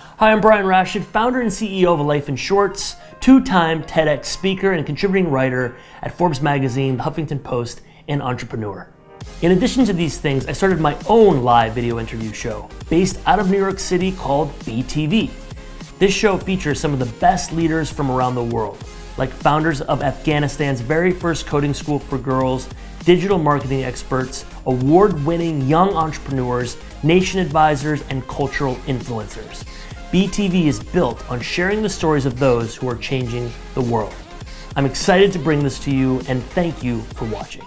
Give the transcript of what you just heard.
Hi, I'm Brian Rashid, founder and CEO of A Life in Shorts, two-time TEDx speaker and contributing writer at Forbes Magazine, The Huffington Post, and Entrepreneur. In addition to these things, I started my own live video interview show based out of New York City called BTV. This show features some of the best leaders from around the world, like founders of Afghanistan's very first coding school for girls, digital marketing experts, award-winning young entrepreneurs, nation advisors, and cultural influencers. BTV is built on sharing the stories of those who are changing the world. I'm excited to bring this to you and thank you for watching.